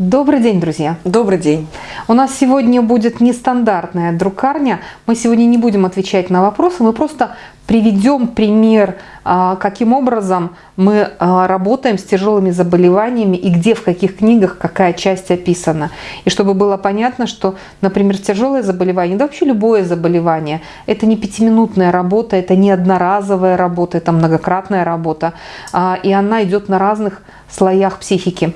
Добрый день, друзья! Добрый день! У нас сегодня будет нестандартная друкарня. Мы сегодня не будем отвечать на вопросы, мы просто приведем пример, а, каким образом мы а, работаем с тяжелыми заболеваниями и где, в каких книгах какая часть описана. И чтобы было понятно, что, например, тяжелое заболевание, да вообще любое заболевание, это не пятиминутная работа, это не одноразовая работа, это многократная работа. А, и она идет на разных слоях психики.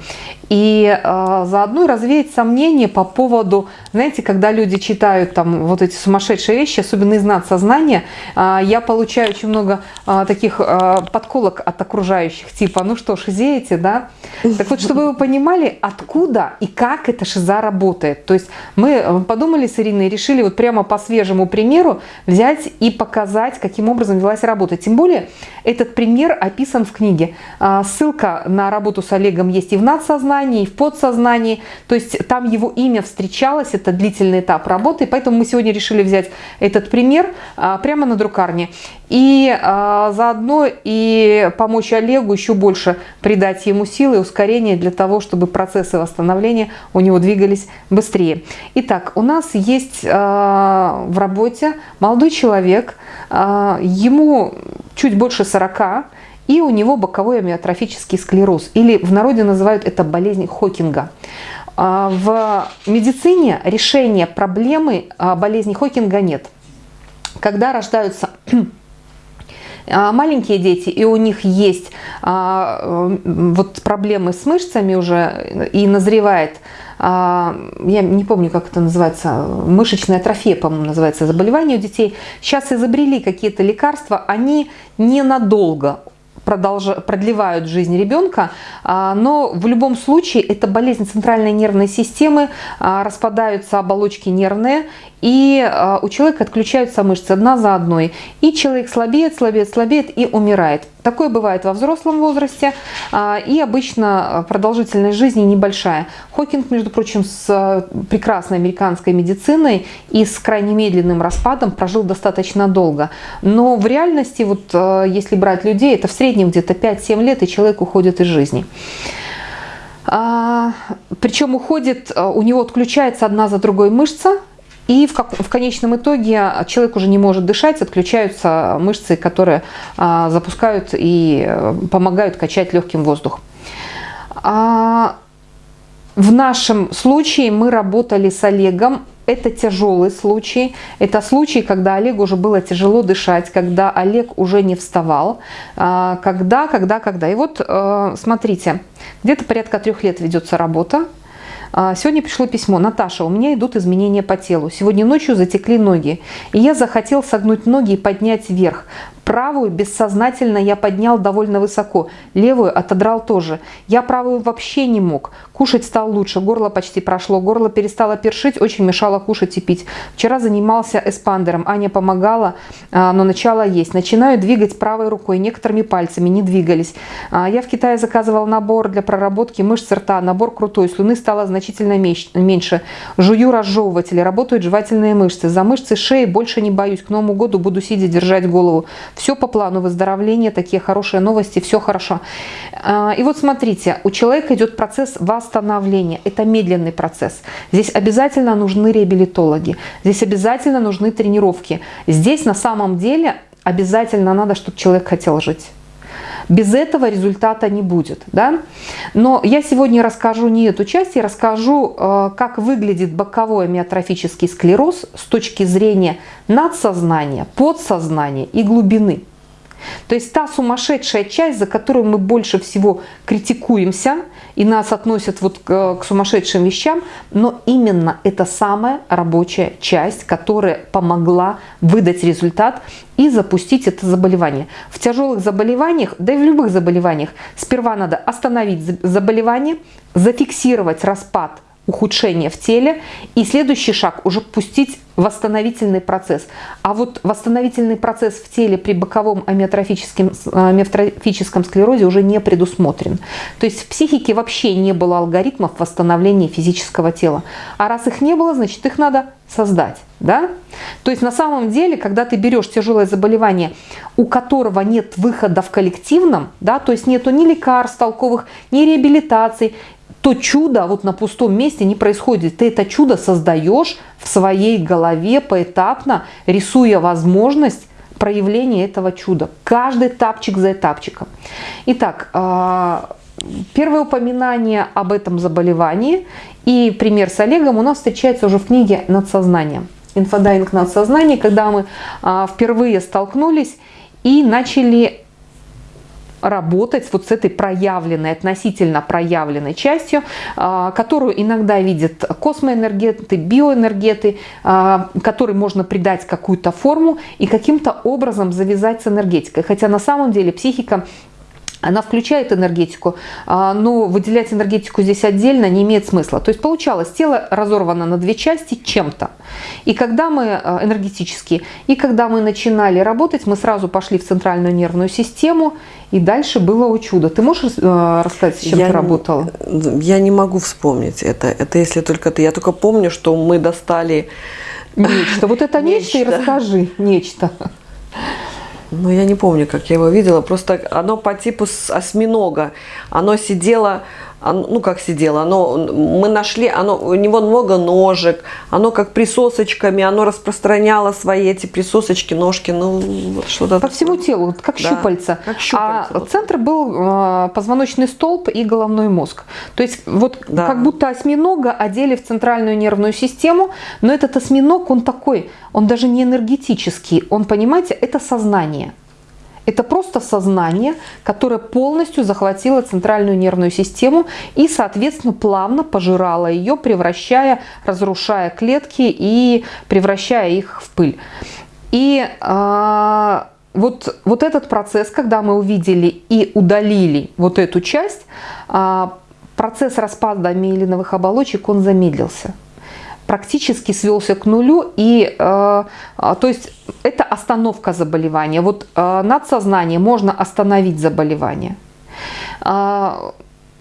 И э, заодно развеять сомнения по поводу, знаете, когда люди читают там вот эти сумасшедшие вещи, особенно из надсознания, э, я получаю очень много э, таких э, подколок от окружающих, типа, ну что, шизеете, да? Так вот, чтобы вы понимали, откуда и как эта шиза работает. То есть мы подумали с Ириной решили вот прямо по свежему примеру взять и показать, каким образом велась работа. Тем более, этот пример описан в книге. Ссылка на работу с Олегом есть и в надсознании, и в подсознании. То есть там его имя встречалось, это длительный этап работы. Поэтому мы сегодня решили взять этот пример а, прямо на друкарне. И а, заодно и помочь Олегу еще больше придать ему силы и ускорения для того, чтобы процессы восстановления у него двигались быстрее. Итак, у нас есть а, в работе молодой человек, ему чуть больше 40, и у него боковой амиотрофический склероз, или в народе называют это болезнь Хокинга. А, в медицине решения проблемы а, болезни Хокинга нет. Когда рождаются а, маленькие дети, и у них есть вот проблемы с мышцами уже, и назревает я не помню, как это называется, мышечная атрофия, по-моему, называется заболевание у детей. Сейчас изобрели какие-то лекарства, они ненадолго продолж... продлевают жизнь ребенка, а, но в любом случае это болезнь центральной нервной системы, а, распадаются оболочки нервные, и а, у человека отключаются мышцы одна за одной, и человек слабеет, слабеет, слабеет и умирает. Такое бывает во взрослом возрасте, и обычно продолжительность жизни небольшая. Хокинг, между прочим, с прекрасной американской медициной и с крайне медленным распадом прожил достаточно долго. Но в реальности, вот если брать людей, это в среднем где-то 5-7 лет, и человек уходит из жизни. А, причем уходит, а, у него отключается одна за другой мышца, и в, как, в конечном итоге человек уже не может дышать, отключаются мышцы, которые а, запускают и а, помогают качать легким воздух. А, в нашем случае мы работали с Олегом это тяжелый случай. Это случай, когда Олегу уже было тяжело дышать, когда Олег уже не вставал. А, когда, когда, когда. И вот э, смотрите, где-то порядка трех лет ведется работа. А, сегодня пришло письмо. Наташа, у меня идут изменения по телу. Сегодня ночью затекли ноги. И я захотел согнуть ноги и поднять вверх. Правую бессознательно я поднял довольно высоко, левую отодрал тоже. Я правую вообще не мог. Кушать стал лучше, горло почти прошло, горло перестало першить, очень мешало кушать и пить. Вчера занимался эспандером, Аня помогала, а, но начала есть. Начинаю двигать правой рукой, некоторыми пальцами, не двигались. А, я в Китае заказывал набор для проработки мышц рта, набор крутой, слюны стало значительно меньше. Жую разжевыватели, работают жевательные мышцы. За мышцы шеи больше не боюсь, к Новому году буду сидя держать голову. Все по плану выздоровления, такие хорошие новости, все хорошо. А, и вот смотрите, у человека идет процесс восстановления. Это медленный процесс. Здесь обязательно нужны реабилитологи, здесь обязательно нужны тренировки. Здесь на самом деле обязательно надо, чтобы человек хотел жить. Без этого результата не будет. Да? Но я сегодня расскажу не эту часть, я расскажу, э, как выглядит боковой амиотрофический склероз с точки зрения надсознания, подсознания и глубины. То есть та сумасшедшая часть, за которую мы больше всего критикуемся, и нас относят вот к, к сумасшедшим вещам, но именно это самая рабочая часть, которая помогла выдать результат и запустить это заболевание. В тяжелых заболеваниях, да и в любых заболеваниях, сперва надо остановить заболевание, зафиксировать распад ухудшение в теле. И следующий шаг уже пустить восстановительный процесс. А вот восстановительный процесс в теле при боковом амиотрофическом, амиотрофическом склерозе уже не предусмотрен. То есть в психике вообще не было алгоритмов восстановления физического тела. А раз их не было, значит их надо создать. Да? То есть на самом деле, когда ты берешь тяжелое заболевание, у которого нет выхода в коллективном, да, то есть нету ни лекарств толковых, ни реабилитаций, то чудо вот на пустом месте не происходит. Ты это чудо создаешь в своей голове поэтапно, рисуя возможность проявления этого чуда. Каждый тапчик за этапчиком. Итак, а, первое упоминание об этом заболевании и пример с Олегом у нас встречается уже в книге «Над сознанием». Инфодайвинг надсознания, когда мы а, впервые столкнулись и начали работать вот с этой проявленной, относительно проявленной частью, а, которую иногда видят космоэнергеты, биоэнергеты, а, которой можно придать какую-то форму и каким-то образом завязать с энергетикой. Хотя на самом деле психика она включает энергетику, а, но выделять энергетику здесь отдельно не имеет смысла. То есть получалось, тело разорвано на две части чем-то. И когда мы а, энергетически, и когда мы начинали работать, мы сразу пошли в центральную нервную систему, и дальше было о чудо. Ты можешь а, рассказать, с чем я, ты работала? Я не могу вспомнить это. Это если только ты. Я только помню, что мы достали... Нечто. Вот это нечто, нечто и расскажи. Нечто. Ну, я не помню, как я его видела. Просто оно по типу осьминога. Оно сидело ну как сидело, оно, мы нашли, оно, у него много ножек, оно как присосочками, оно распространяло свои эти присосочки, ножки, ну что-то. По всему телу, как да, щупальца. Как щупальца. А вот. центр был э, позвоночный столб и головной мозг. То есть вот да. как будто осьминога одели в центральную нервную систему, но этот осьминог, он такой, он даже не энергетический, он, понимаете, это сознание. Это просто сознание, которое полностью захватило центральную нервную систему и, соответственно, плавно пожирало ее, превращая, разрушая клетки и превращая их в пыль. И э, вот, вот этот процесс, когда мы увидели и удалили вот эту часть, э, процесс распада миелиновых оболочек, он замедлился практически свелся к нулю. И, э, а, то есть это остановка заболевания. Вот э, над сознанием можно остановить заболевание. Э,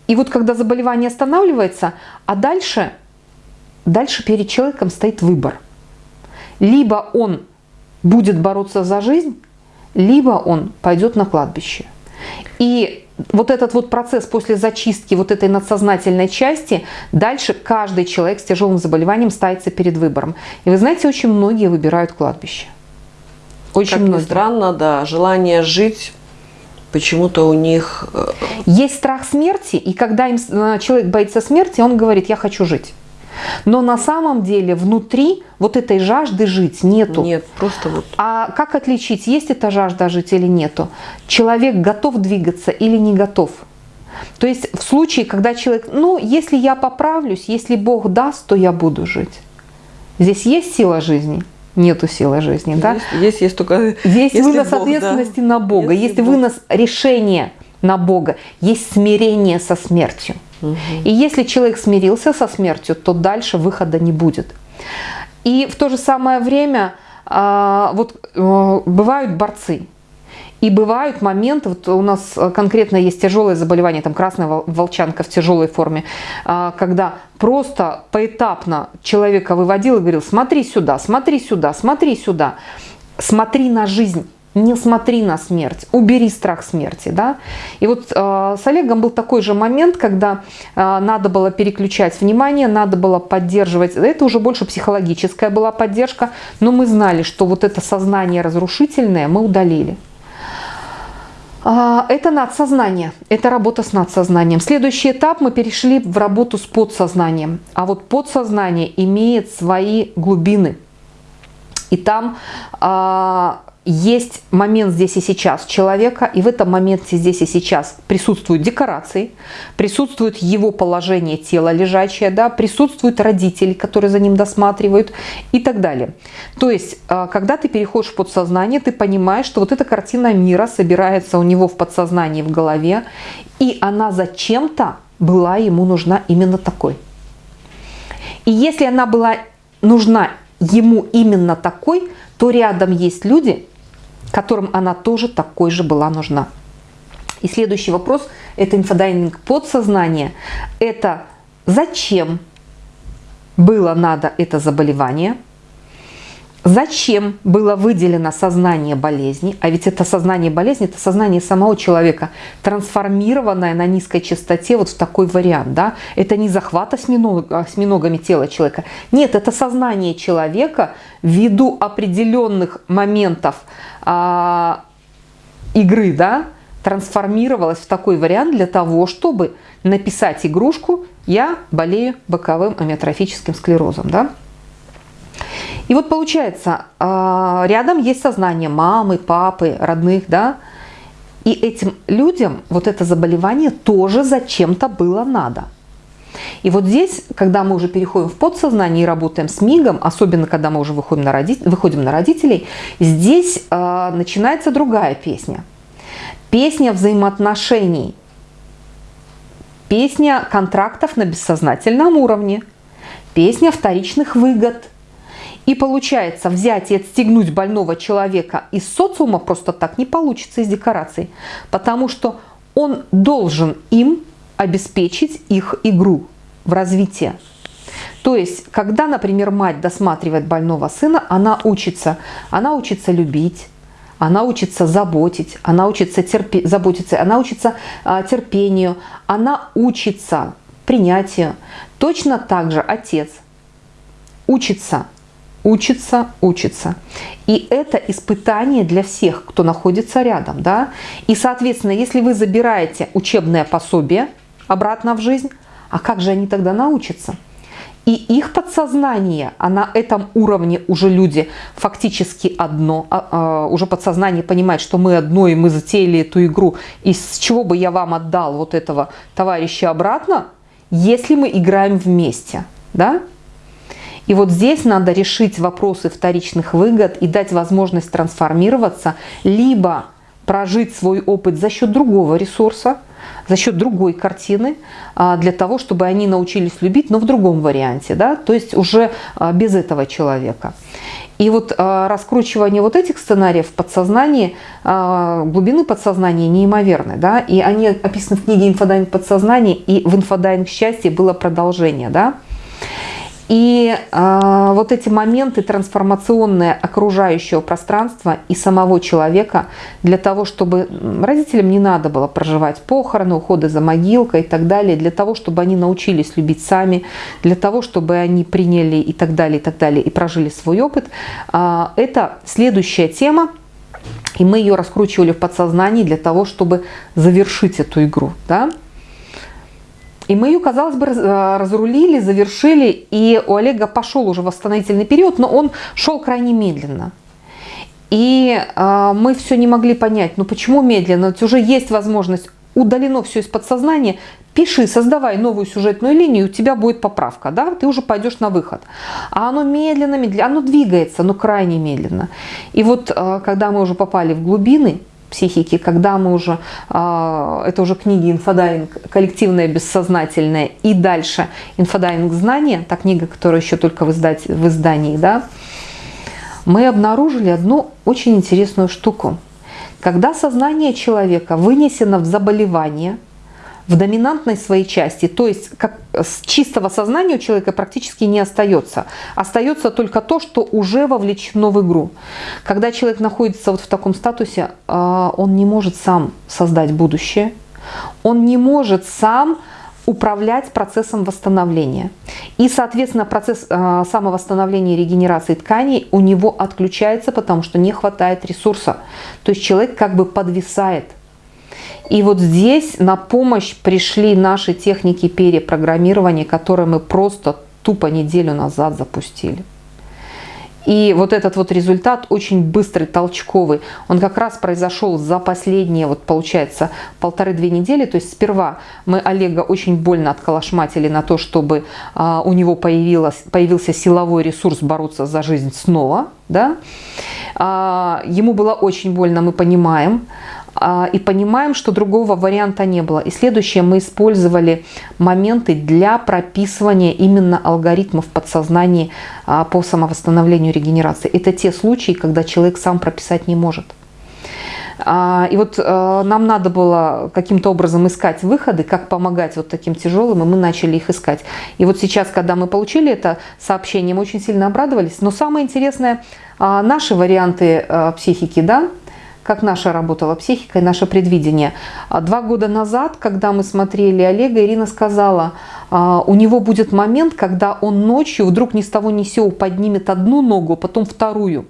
и вот когда заболевание останавливается, а дальше, дальше перед человеком стоит выбор. Либо он будет бороться за жизнь, либо он пойдет на кладбище. И вот этот вот процесс после зачистки вот этой надсознательной части, дальше каждый человек с тяжелым заболеванием ставится перед выбором. И вы знаете, очень многие выбирают кладбище. Очень как многие. Ни странно, да, желание жить почему-то у них... Э, Есть страх смерти, и когда им, э, человек боится смерти, он говорит, я хочу жить. Но на самом деле внутри вот этой жажды жить нету. Нет, просто вот. А как отличить, есть эта жажда жить или нету? Человек готов двигаться или не готов? То есть в случае, когда человек, ну, если я поправлюсь, если Бог даст, то я буду жить. Здесь есть сила жизни? Нету силы жизни, есть, да? Есть, есть только... Есть вынос Бог, ответственности да. на Бога, если есть Бог. вынос решения на Бога, есть смирение со смертью. И если человек смирился со смертью, то дальше выхода не будет. И в то же самое время а, вот э, бывают борцы. И бывают моменты, вот у нас конкретно есть тяжелое заболевание, там красная волчанка в тяжелой форме, а, когда просто поэтапно человека выводил и говорил, смотри сюда, смотри сюда, смотри сюда, смотри на жизнь не смотри на смерть, убери страх смерти. Да? И вот э, с Олегом был такой же момент, когда э, надо было переключать внимание, надо было поддерживать, это уже больше психологическая была поддержка, но мы знали, что вот это сознание разрушительное мы удалили. А, это надсознание, это работа с надсознанием. Следующий этап мы перешли в работу с подсознанием. А вот подсознание имеет свои глубины. И там есть момент здесь и сейчас человека, и в этом моменте здесь и сейчас присутствуют декорации, присутствует его положение тела лежачее, да, присутствуют родители, которые за ним досматривают и так далее. То есть, а, когда ты переходишь в подсознание, ты понимаешь, что вот эта картина мира собирается у него в подсознании, в голове, и она зачем-то была ему нужна именно такой. И если она была нужна ему именно такой, то рядом есть люди, которым она тоже такой же была нужна. И следующий вопрос – это инфодайнинг подсознания. Это зачем было надо это заболевание? Зачем было выделено сознание болезни? А ведь это сознание болезни, это сознание самого человека, трансформированное на низкой частоте вот в такой вариант. Да? Это не захват осьминог, осьминогами тела человека. Нет, это сознание человека ввиду определенных моментов а, игры, да, трансформировалось в такой вариант для того, чтобы написать игрушку «Я болею боковым амиотрофическим склерозом». Да? И вот получается, а, рядом есть сознание мамы, папы, родных, да, и этим людям вот это заболевание тоже зачем-то было надо. И вот здесь, когда мы уже переходим в подсознание и работаем с мигом, особенно когда мы уже выходим на, роди... выходим на родителей, здесь э, начинается другая песня. Песня взаимоотношений, песня контрактов на бессознательном уровне, песня вторичных выгод – и получается, взять и отстегнуть больного человека из социума просто так не получится из декораций, потому что он должен им обеспечить их игру в развитии. То есть, когда, например, мать досматривает больного сына, она учится, она учится любить, она учится заботить, она учится терпи, заботиться, она учится а, терпению, она учится принятию. Точно так же отец учится учится, учится. И это испытание для всех, кто находится рядом. Да? И, соответственно, если вы забираете учебное пособие обратно в жизнь, а как же они тогда научатся? И их подсознание, а на этом уровне уже люди фактически одно, а, а, уже подсознание понимает, что мы одно, и мы затеяли эту игру, и с чего бы я вам отдал вот этого товарища обратно, если мы играем вместе, да? И вот здесь надо решить вопросы вторичных выгод и дать возможность трансформироваться, либо прожить свой опыт за счет другого ресурса, за счет другой картины, а, для того, чтобы они научились любить, но в другом варианте, да, то есть уже а, без этого человека. И вот а, раскручивание вот этих сценариев в подсознании, глубины подсознания неимоверны, да, и они описаны в книге «Инфодайвинг подсознания», и в «Инфодайвинг счастья» было продолжение, да. И э, вот эти моменты трансформационные окружающего пространства и самого человека для того, чтобы родителям не надо было проживать похороны, уходы за могилкой и так далее, для того, чтобы они научились любить сами, для того, чтобы они приняли и так далее, и так далее, и прожили свой опыт. Э, это следующая тема, и мы ее раскручивали в подсознании для того, чтобы завершить эту игру. Да? И мы ее, казалось бы, э, разрулили, завершили, и у Олега пошел уже восстановительный период, но он шел крайне медленно. И э, мы все не могли понять, ну почему медленно, ведь уже есть возможность, удалено все из подсознания, пиши, создавай новую сюжетную линию, у тебя будет поправка, да, ты уже пойдешь на выход. А оно медленно, медленно, оно двигается, но крайне медленно. И вот э, когда мы уже попали в глубины, психики, когда мы уже, а, это уже книги инфодайвинг, коллективное бессознательное и дальше инфодайвинг знания, та книга, которая еще только в, издать, в издании, да, мы обнаружили одну очень интересную штуку. Когда сознание человека вынесено в заболевание – в доминантной своей части, то есть как с чистого сознания у человека практически не остается. Остается только то, что уже вовлечено в игру. Когда человек находится вот в таком статусе, а, он не может сам создать будущее, он не может сам управлять процессом восстановления. И, соответственно, процесс э, самовосстановления и регенерации тканей у него отключается, потому что не хватает ресурса. То есть человек как бы подвисает – и вот здесь на помощь пришли наши техники перепрограммирования, которые мы просто тупо неделю назад запустили. И вот этот вот результат очень быстрый, толчковый. Он как раз произошел за последние, вот получается, полторы-две недели. То есть сперва мы Олега очень больно отколошматили на то, чтобы а, у него появилось, появился силовой ресурс бороться за жизнь снова. Да? А, ему было очень больно, мы понимаем. А, и понимаем, что другого варианта не было. И следующее, мы использовали моменты для прописывания именно алгоритмов подсознания а, по самовосстановлению регенерации. Это те случаи, когда человек сам прописать не может. А, и вот нам надо было каким-то образом искать выходы, как помогать вот таким тяжелым, и мы начали их искать. И вот сейчас, когда мы получили это сообщение, мы очень сильно обрадовались. Но самое интересное, наши варианты психики, да, как наша работала психика и наше предвидение. А два года назад, когда мы смотрели Олега, Ирина сказала, а, у него будет момент, когда он ночью вдруг ни с того ни сего поднимет одну ногу, а потом вторую.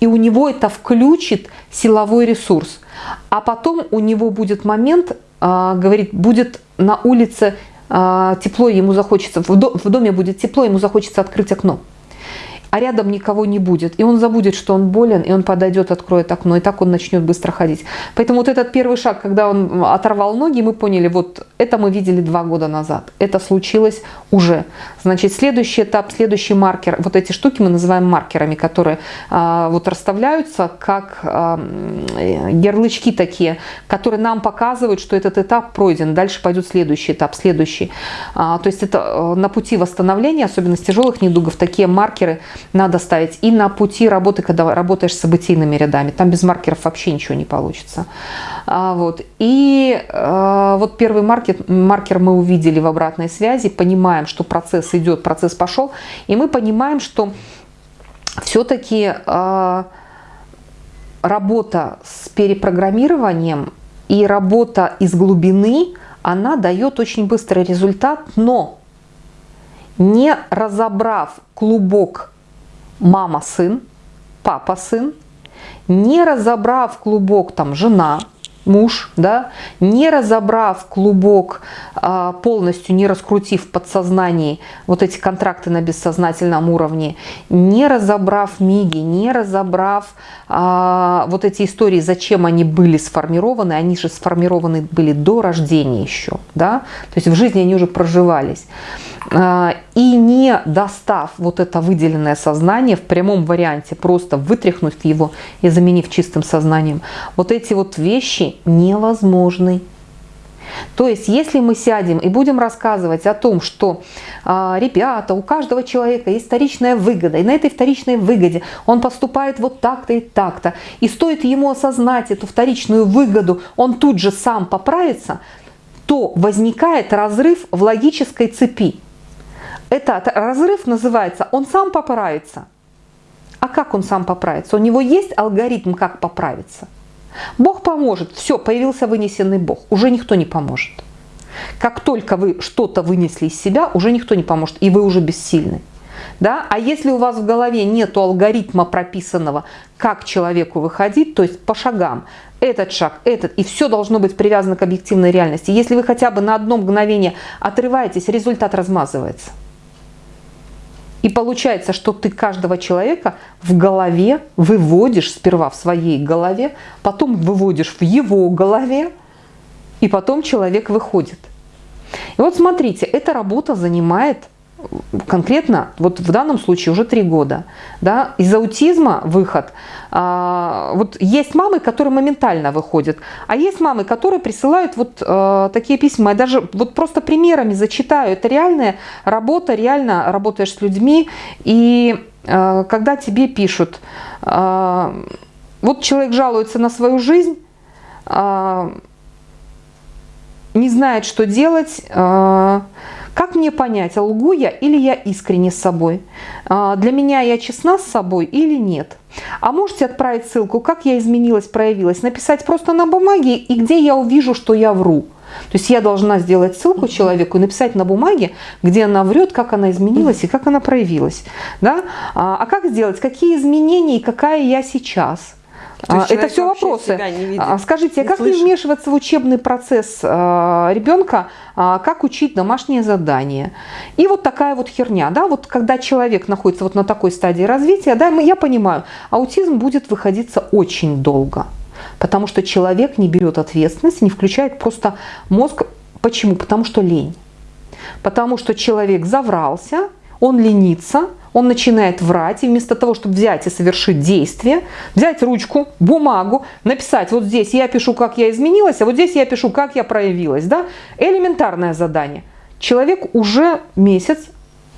И у него это включит силовой ресурс. А потом у него будет момент, говорит, будет на улице тепло, ему захочется, в доме будет тепло, ему захочется открыть окно а рядом никого не будет. И он забудет, что он болен, и он подойдет, откроет окно, и так он начнет быстро ходить. Поэтому вот этот первый шаг, когда он оторвал ноги, мы поняли, вот это мы видели два года назад. Это случилось уже. Значит, следующий этап, следующий маркер, вот эти штуки мы называем маркерами, которые а, вот расставляются как а, ярлычки такие, которые нам показывают, что этот этап пройден. Дальше пойдет следующий этап, следующий. А, то есть это э, на пути восстановления, особенно с тяжелых недугов, такие маркеры – надо ставить. И на пути работы, когда работаешь с событийными рядами. Там без маркеров вообще ничего не получится. А, вот. И а, вот первый маркер, маркер мы увидели в обратной связи, понимаем, что процесс идет, процесс пошел. И мы понимаем, что все-таки а, работа с перепрограммированием и работа из глубины, она дает очень быстрый результат, но не разобрав клубок мама-сын, папа-сын, не разобрав клубок там жена, муж, да, не разобрав клубок, а, полностью не раскрутив в подсознании вот эти контракты на бессознательном уровне, не разобрав миги, не разобрав а, вот эти истории, зачем они были сформированы, они же сформированы были до рождения еще, да, то есть в жизни они уже проживались. А, и не достав вот это выделенное сознание в прямом варианте, просто вытряхнув его и заменив чистым сознанием, вот эти вот вещи невозможны. То есть, если мы сядем и будем рассказывать о том, что э, ребята, у каждого человека есть вторичная выгода, и на этой вторичной выгоде он поступает вот так-то и так-то, и стоит ему осознать эту вторичную выгоду, он тут же сам поправится, то возникает разрыв в логической цепи. Этот разрыв называется «он сам поправится». А как он сам поправится? У него есть алгоритм, как поправиться. Бог поможет. Все, появился вынесенный Бог. Уже никто не поможет. Как только вы что-то вынесли из себя, уже никто не поможет, и вы уже бессильны. Да? А если у вас в голове нет алгоритма прописанного, как человеку выходить, то есть по шагам, этот шаг, этот, и все должно быть привязано к объективной реальности. Если вы хотя бы на одно мгновение отрываетесь, результат размазывается. И получается, что ты каждого человека в голове выводишь сперва в своей голове, потом выводишь в его голове, и потом человек выходит. И вот смотрите, эта работа занимает конкретно, вот в данном случае уже три года, да, из аутизма выход, а, вот есть мамы, которые моментально выходят, а есть мамы, которые присылают вот а, такие письма, я даже вот просто примерами зачитаю, это реальная работа, реально работаешь с людьми, и а, когда тебе пишут, а, вот человек жалуется на свою жизнь, а, не знает, что делать, а, как мне понять, лгу я или я искренне с собой? А, для меня я честна с собой или нет? А можете отправить ссылку, как я изменилась, проявилась, написать просто на бумаге и где я увижу, что я вру. То есть я должна сделать ссылку человеку и написать на бумаге, где она врет, как она изменилась и как она проявилась. Да? А, а как сделать? Какие изменения и какая я сейчас? А, это все вопросы. Видит, а, Скажите, а как слышит? не вмешиваться в учебный процесс ребенка, как учить домашние задания? И вот такая вот херня, да, вот когда человек находится вот на такой стадии развития, да, я понимаю, аутизм будет выходиться очень долго, потому что человек не берет ответственность, не включает просто мозг. Почему? Потому что лень. Потому что человек заврался, он ленится, он начинает врать, и вместо того, чтобы взять и совершить действие, взять ручку, бумагу, написать, вот здесь я пишу, как я изменилась, а вот здесь я пишу, как я проявилась. Да? Элементарное задание. Человек уже месяц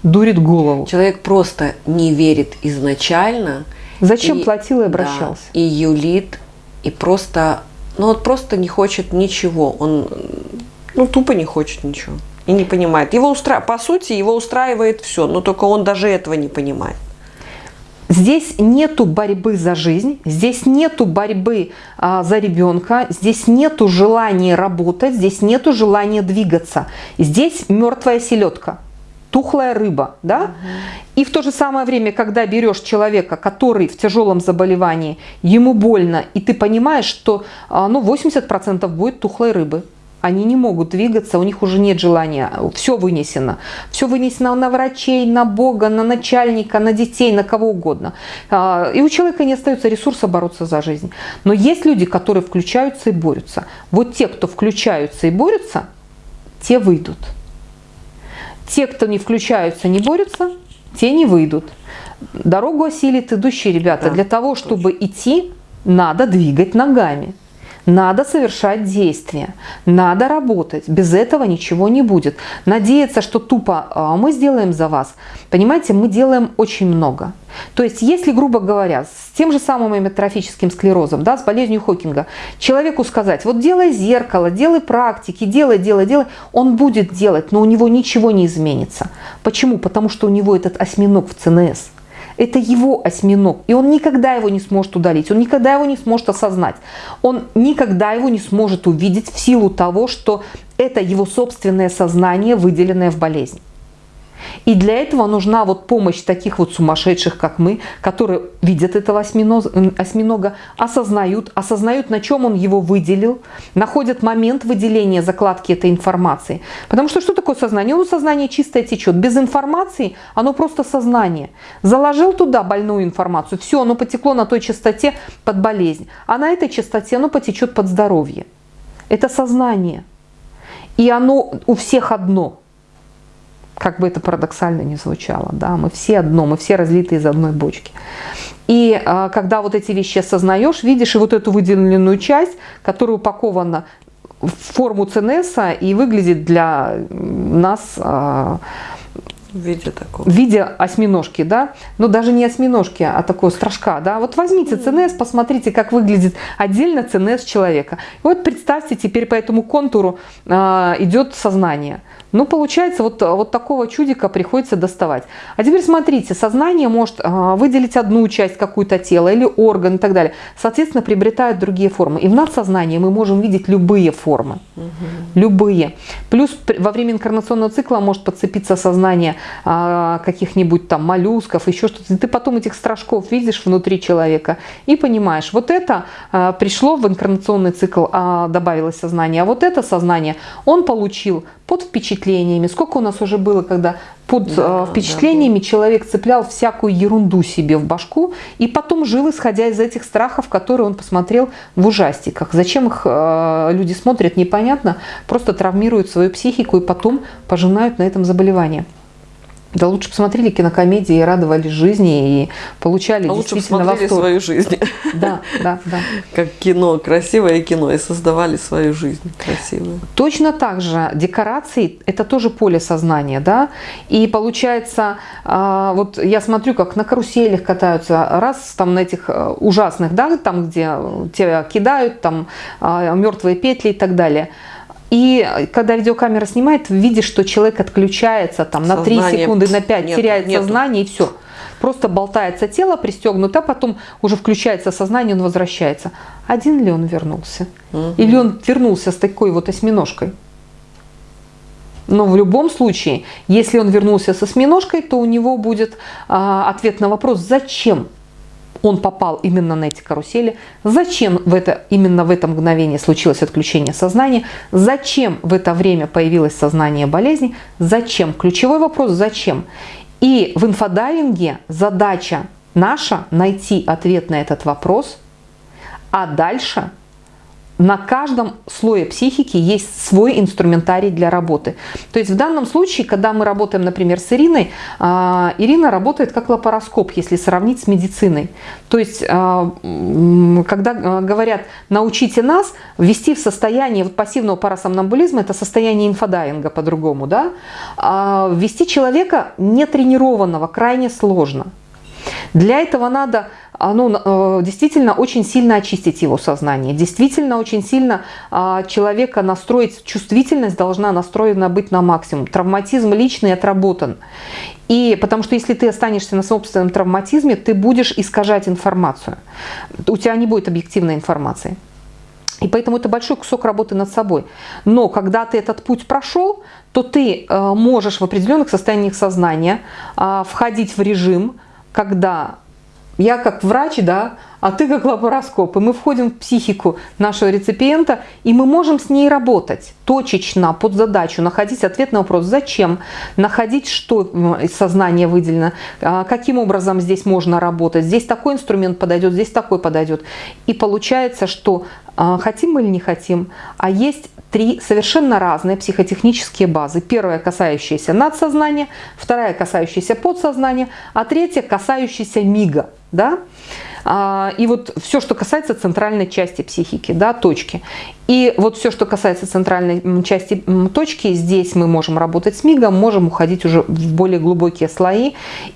дурит голову. Человек просто не верит изначально. Зачем и, платил и обращался. Да, и юлит и просто, ну вот просто не хочет ничего. Он, ну тупо не хочет ничего и не понимает. Его устра... По сути, его устраивает все, но только он даже этого не понимает. Здесь нету борьбы за жизнь, здесь нету борьбы а, за ребенка, здесь нету желания работать, здесь нету желания двигаться. Здесь мертвая селедка, тухлая рыба, да? Угу. И в то же самое время, когда берешь человека, который в тяжелом заболевании, ему больно, и ты понимаешь, что а, ну, 80% будет тухлой рыбы они не могут двигаться, у них уже нет желания, все вынесено. Все вынесено на врачей, на Бога, на начальника, на детей, на кого угодно. А, и у человека не остается ресурса бороться за жизнь. Но есть люди, которые включаются и борются. Вот те, кто включаются и борются, те выйдут. Те, кто не включаются, не борются, те не выйдут. Дорогу осилит идущие ребята. Да, Для того, чтобы точно. идти, надо двигать ногами. Надо совершать действия, надо работать. Без этого ничего не будет. Надеяться, что тупо а, мы сделаем за вас. Понимаете, мы делаем очень много. То есть, если, грубо говоря, с тем же самым амиотрофическим склерозом, да, с болезнью Хокинга, человеку сказать, вот делай зеркало, делай практики, делай, делай, делай, он будет делать, но у него ничего не изменится. Почему? Потому что у него этот осьминог в ЦНС – это его осьминог, и он никогда его не сможет удалить, он никогда его не сможет осознать, он никогда его не сможет увидеть в силу того, что это его собственное сознание, выделенное в болезнь. И для этого нужна вот помощь таких вот сумасшедших, как мы, которые видят этого осьминога, осознают, осознают, на чем он его выделил, находят момент выделения закладки этой информации. Потому что что такое сознание? Ну, сознание чистое течет. Без информации оно просто сознание. Заложил туда больную информацию, все, оно потекло на той частоте под болезнь. А на этой частоте оно потечет под здоровье. Это сознание. И оно у всех одно – как бы это парадоксально не звучало, да, мы все одно, мы все разлиты из одной бочки. И а, когда вот эти вещи осознаешь, видишь и вот эту выделенную часть, которая упакована в форму ЦНС и выглядит для нас а, в виде такого. В виде осьминожки, да. Но даже не осьминожки, а такого страшка, да. Вот возьмите ЦНС, посмотрите, как выглядит отдельно ЦНС человека. И вот представьте, теперь по этому контуру э, идет сознание. Ну, получается, вот, вот такого чудика приходится доставать. А теперь смотрите, сознание может э, выделить одну часть какую-то тела или орган и так далее. Соответственно, приобретают другие формы. И в надсознании мы можем видеть любые формы. Угу. Любые. Плюс во время инкарнационного цикла может подцепиться сознание а, каких-нибудь там моллюсков, еще что-то. Ты потом этих страшков видишь внутри человека и понимаешь, вот это а, пришло в инкарнационный цикл, а, добавилось сознание, а вот это сознание он получил под впечатлениями. Сколько у нас уже было, когда под да, впечатлениями да, человек цеплял всякую ерунду себе в башку и потом жил, исходя из этих страхов, которые он посмотрел в ужастиках. Зачем их люди смотрят, непонятно, просто травмируют свою психику и потом пожинают на этом заболевание. Да лучше посмотрели кинокомедии и радовались жизни и получали а действительно лучше восторг. свою жизнь. Да, да, да. Как кино, красивое кино, и создавали свою жизнь красивую. Точно так же декорации – это тоже поле сознания, да. И получается, а, вот я смотрю, как на каруселях катаются, раз там на этих э, ужасных, да, там, где тебя кидают, там а, мертвые петли и так далее – и когда видеокамера снимает, видишь, что человек отключается там на 3 секунды, на 5, нет, теряет нету. сознание и все. Просто болтается тело, пристегнуто, а потом уже включается сознание, он возвращается. Один ли он вернулся? Угу. Или он вернулся с такой вот осьминожкой? Но в любом случае, если он вернулся с осьминожкой, то у него будет а, ответ на вопрос, зачем он попал именно на эти карусели, зачем в это, именно в это мгновение случилось отключение сознания, зачем в это время появилось сознание болезни, зачем, ключевой вопрос зачем. И в инфодайвинге задача наша найти ответ на этот вопрос, а дальше – на каждом слое психики есть свой инструментарий для работы. То есть в данном случае, когда мы работаем, например, с Ириной, а, Ирина работает как лапароскоп, если сравнить с медициной. То есть, а, когда а, говорят, научите нас ввести в состояние вот пассивного парасомнамбулизма, это состояние инфодайвинга по-другому, да, ввести человека нетренированного крайне сложно. Для этого надо ну, э, действительно очень сильно очистить его сознание. Действительно очень сильно а, человека настроить, чувствительность должна настроена быть на максимум. Травматизм личный отработан. И потому что если ты останешься на собственном травматизме, ты будешь искажать информацию. У тебя не будет объективной информации. И поэтому это большой кусок работы над собой. Но когда ты этот путь прошел, то ты э, можешь в определенных состояниях сознания а, входить в режим, когда я как врач, да, а ты как лапароскоп. И мы входим в психику нашего реципиента, и мы можем с ней работать точечно, под задачу, находить ответ на вопрос, зачем, находить, что из сознания выделено, а, каким образом здесь можно работать. Здесь такой инструмент подойдет, здесь такой подойдет. И получается, что хотим мы или не хотим, а есть три совершенно разные психотехнические базы. Первая касающаяся надсознания, вторая касающаяся подсознания, а третья касающаяся мига. Да? А, и вот все, что касается центральной части психики, да, точки. И вот все, что касается центральной части точки, здесь мы можем работать с мигом, можем уходить уже в более глубокие слои.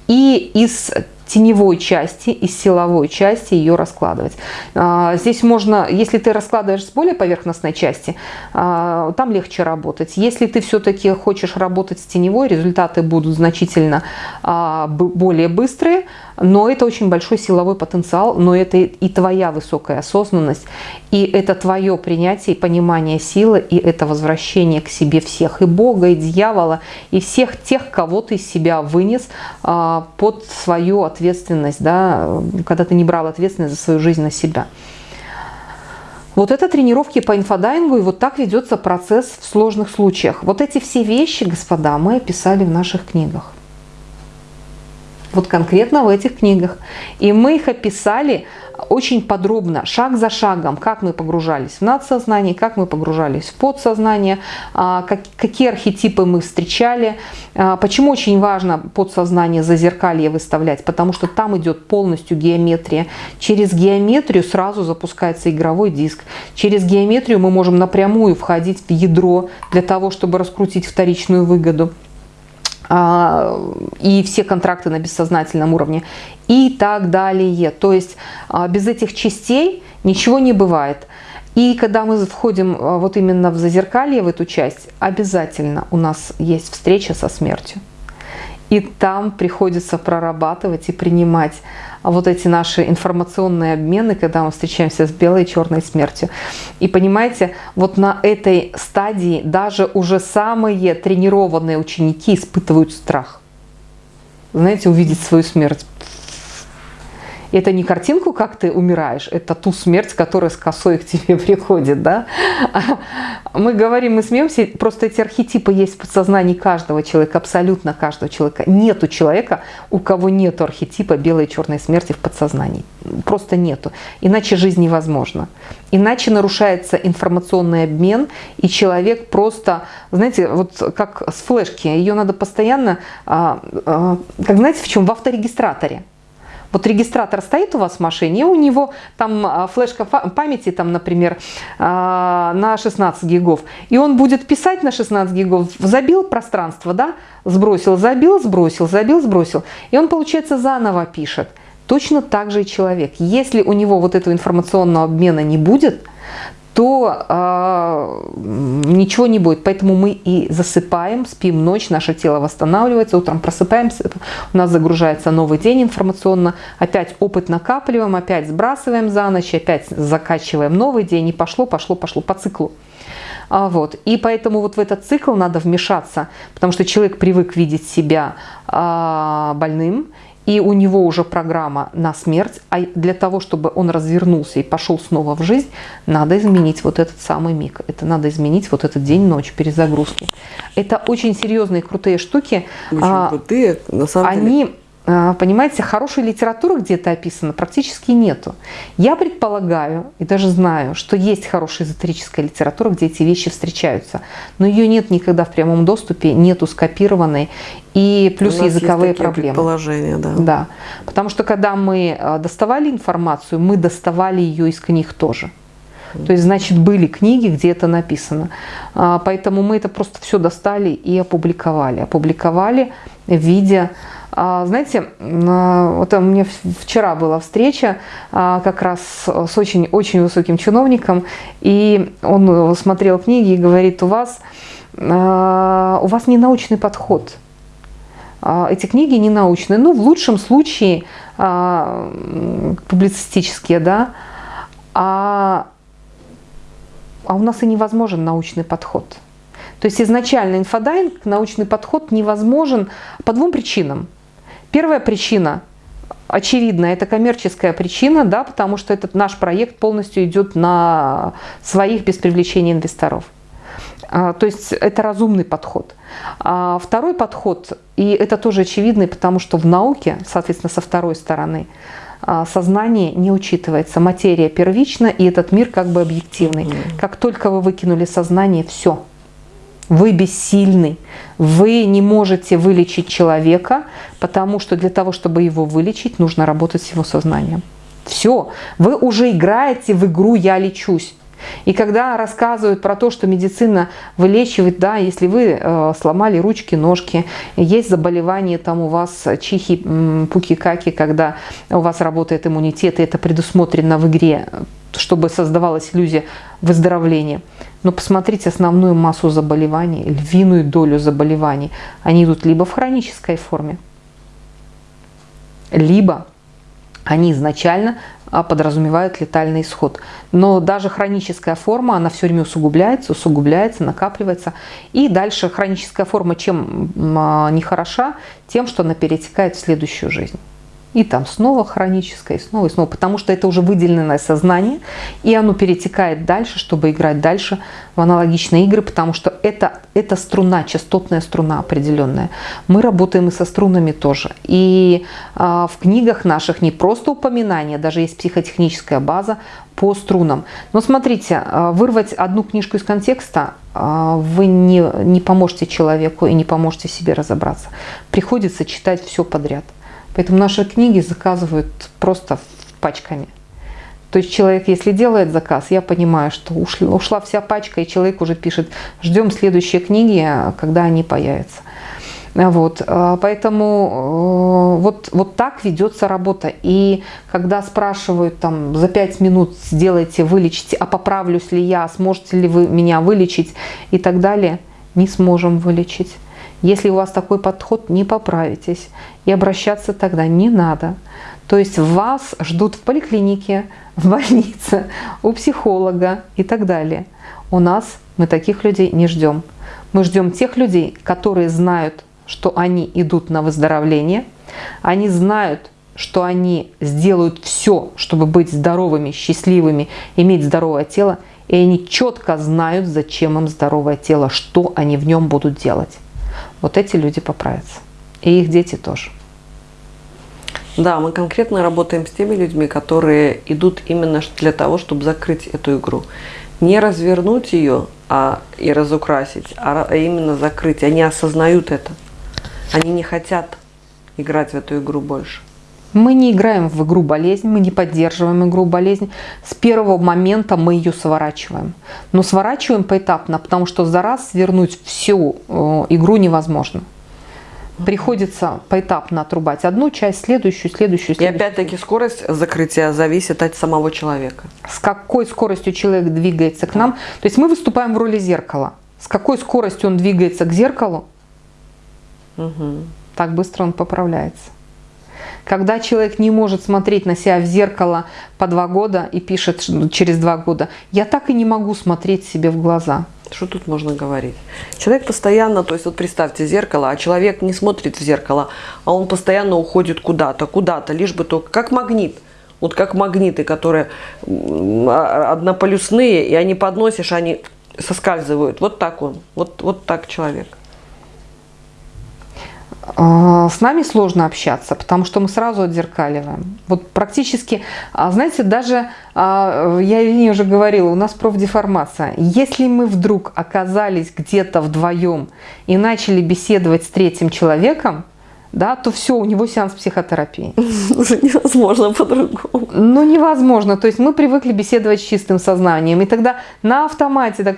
И из теневой части и силовой части ее раскладывать. А, здесь можно, если ты раскладываешь с более поверхностной части, а, там легче работать. Если ты все-таки хочешь работать с теневой, результаты будут значительно а, более быстрые, но это очень большой силовой потенциал, но это и твоя высокая осознанность, и это твое принятие и понимание силы, и это возвращение к себе всех, и Бога, и дьявола, и всех тех, кого ты из себя вынес под свою ответственность ответственность, да, когда ты не брал ответственность за свою жизнь на себя. Вот это тренировки по инфодайвингу, и вот так ведется процесс в сложных случаях. Вот эти все вещи, господа, мы описали в наших книгах. Вот конкретно в этих книгах. И мы их описали очень подробно, шаг за шагом, как мы погружались в надсознание, как мы погружались в подсознание, а, какие архетипы мы встречали. А, почему очень важно подсознание зазеркалье выставлять? Потому что там идет полностью геометрия. Через геометрию сразу запускается игровой диск. Через геометрию мы можем напрямую входить в ядро для того, чтобы раскрутить вторичную выгоду. А, и все контракты на бессознательном уровне и так далее. То есть а, без этих частей ничего не бывает. И когда мы входим а, вот именно в зазеркалье, в эту часть, обязательно у нас есть встреча со смертью. И там приходится прорабатывать и принимать вот эти наши информационные обмены, когда мы встречаемся с белой и черной смертью. И понимаете, вот на этой стадии даже уже самые тренированные ученики испытывают страх. Знаете, увидеть свою смерть это не картинку, как ты умираешь, это ту смерть, которая с косой к тебе приходит. Да? Мы говорим, мы смеемся, просто эти архетипы есть в подсознании каждого человека, абсолютно каждого человека. Нету человека, у кого нету архетипа белой и черной смерти в подсознании. Просто нету. Иначе жизнь невозможна. Иначе нарушается информационный обмен, и человек просто, знаете, вот как с флешки, ее надо постоянно, а, а, как знаете, в чем? В авторегистраторе. Вот регистратор стоит у вас в машине, у него там а, флешка памяти, там, например, а, на 16 гигов, и он будет писать на 16 гигов, забил пространство, да, сбросил, забил, сбросил, забил, сбросил, и он, получается, заново пишет. Точно так же и человек. Если у него вот этого информационного обмена не будет, то э, ничего не будет. Поэтому мы и засыпаем, спим ночь, наше тело восстанавливается, утром просыпаемся, у нас загружается новый день информационно, опять опыт накапливаем, опять сбрасываем за ночь, опять закачиваем новый день, и пошло, пошло, пошло по циклу. А, вот. И поэтому вот в этот цикл надо вмешаться, потому что человек привык видеть себя а, больным, и у него уже программа на смерть, а для того, чтобы он развернулся и пошел снова в жизнь, надо изменить вот этот самый миг. Это надо изменить вот этот день-ночь перезагрузки. Это очень серьезные, крутые штуки. Очень а, крутые, на самом они, деле. А, понимаете, хорошей литературы где-то описано практически нету. Я предполагаю и даже знаю, что есть хорошая эзотерическая литература, где эти вещи встречаются, но ее нет никогда в прямом доступе, нету скопированной и плюс языковые есть проблемы. Положения, да. Да, потому что когда мы а, доставали информацию, мы доставали ее из книг тоже. То есть, значит, были книги, где это написано. А, поэтому мы это просто все достали и опубликовали. Опубликовали в виде знаете, вот у меня вчера была встреча как раз с очень, очень высоким чиновником, и он смотрел книги и говорит, у вас, у вас не научный подход. Эти книги не научные, ну, в лучшем случае публицистические, да, а, а у нас и невозможен научный подход. То есть изначально инфодайинг, научный подход невозможен по двум причинам. Первая причина очевидно, это коммерческая причина, да, потому что этот наш проект полностью идет на своих без привлечения инвесторов. А, то есть это разумный подход. А второй подход, и это тоже очевидный, потому что в науке, соответственно, со второй стороны, а, сознание не учитывается. Материя первична, и этот мир как бы объективный. Как только вы выкинули сознание, все – вы бессильны. Вы не можете вылечить человека, потому что для того, чтобы его вылечить, нужно работать с его сознанием. Все. Вы уже играете в игру «я лечусь». И когда рассказывают про то, что медицина вылечивает, да, если вы э, сломали ручки, ножки, есть заболевание там у вас чихи, пуки-каки, когда у вас работает иммунитет, и это предусмотрено в игре, чтобы создавалась иллюзия выздоровления. Но посмотрите основную массу заболеваний, львиную долю заболеваний. Они идут либо в хронической форме, либо они изначально подразумевают летальный исход. Но даже хроническая форма, она все время усугубляется, усугубляется, накапливается. И дальше хроническая форма чем а, не хороша, тем, что она перетекает в следующую жизнь и там снова хроническое, и снова, и снова, потому что это уже выделенное сознание, и оно перетекает дальше, чтобы играть дальше в аналогичные игры, потому что это, это струна, частотная струна определенная. Мы работаем и со струнами тоже. И а, в книгах наших не просто упоминания, даже есть психотехническая база по струнам. Но смотрите, а, вырвать одну книжку из контекста а, вы не, не поможете человеку и не поможете себе разобраться. Приходится читать все подряд. Поэтому наши книги заказывают просто пачками. То есть человек, если делает заказ, я понимаю, что ушла, ушла вся пачка, и человек уже пишет, ждем следующие книги, когда они появятся. Вот, а, поэтому э, вот, вот так ведется работа. И когда спрашивают там за 5 минут сделайте, вылечите, а поправлюсь ли я, сможете ли вы меня вылечить и так далее, не сможем вылечить. Если у вас такой подход, не поправитесь. И обращаться тогда не надо. То есть вас ждут в поликлинике, в больнице, у психолога и так далее. У нас мы таких людей не ждем. Мы ждем тех людей, которые знают, что они идут на выздоровление, они знают, что они сделают все, чтобы быть здоровыми, счастливыми, иметь здоровое тело, и они четко знают, зачем им здоровое тело, что они в нем будут делать вот эти люди поправятся. И их дети тоже. Да, мы конкретно работаем с теми людьми, которые идут именно для того, чтобы закрыть эту игру. Не развернуть ее а, и разукрасить, а именно закрыть. Они осознают это. Они не хотят играть в эту игру больше. Мы не играем в игру болезнь, мы не поддерживаем игру болезнь. С первого момента мы ее сворачиваем. Но сворачиваем поэтапно, потому что за раз свернуть всю э, игру невозможно. Приходится поэтапно отрубать одну часть, следующую, следующую, следующую. И опять-таки скорость закрытия зависит от самого человека. С какой скоростью человек двигается к нам. То есть мы выступаем в роли зеркала. С какой скоростью он двигается к зеркалу, угу. так быстро он поправляется. Когда человек не может смотреть на себя в зеркало по два года и пишет через два года, я так и не могу смотреть себе в глаза. Что тут можно говорить? Человек постоянно, то есть вот представьте зеркало, а человек не смотрит в зеркало, а он постоянно уходит куда-то, куда-то, лишь бы только как магнит. Вот как магниты, которые а, однополюсные, и они подносишь, они соскальзывают. Вот так он, вот, вот так человек. А, с нами сложно общаться, потому что мы сразу отзеркаливаем. Вот практически, а, знаете, даже, а, я не уже говорила, у нас профдеформация. Если мы вдруг оказались где-то вдвоем и начали беседовать с третьим человеком, да, то все, у него сеанс психотерапии. Невозможно по-другому. Ну, невозможно. То есть мы привыкли беседовать с чистым сознанием. И тогда на автомате так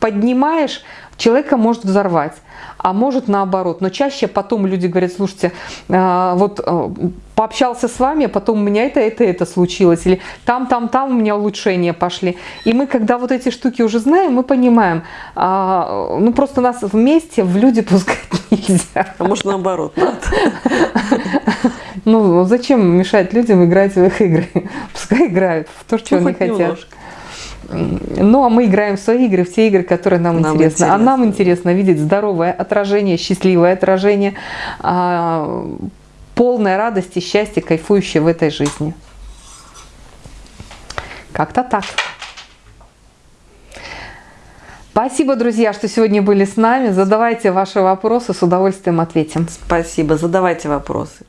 поднимаешь, человека может взорвать, а может наоборот. Но чаще потом люди говорят, слушайте, э, вот э, пообщался с вами, а потом у меня это, это, это случилось, или там, там, там у меня улучшения пошли. И мы, когда вот эти штуки уже знаем, мы понимаем, а, ну просто нас вместе в люди пускать нельзя. А может наоборот, надо. Ну, зачем мешать людям играть в их игры? Пускай играют в то, что Ну, они хоть хотят. немножко. Ну, а мы играем в свои игры, в те игры, которые нам, Нам интересны. А интересны. нам интересно видеть здоровое отражение, счастливое отражение, а, полное радости, счастья, кайфующее в этой жизни. Как-то так. Спасибо, друзья, что сегодня были с нами. Задавайте ваши вопросы, с удовольствием ответим. Спасибо, задавайте вопросы.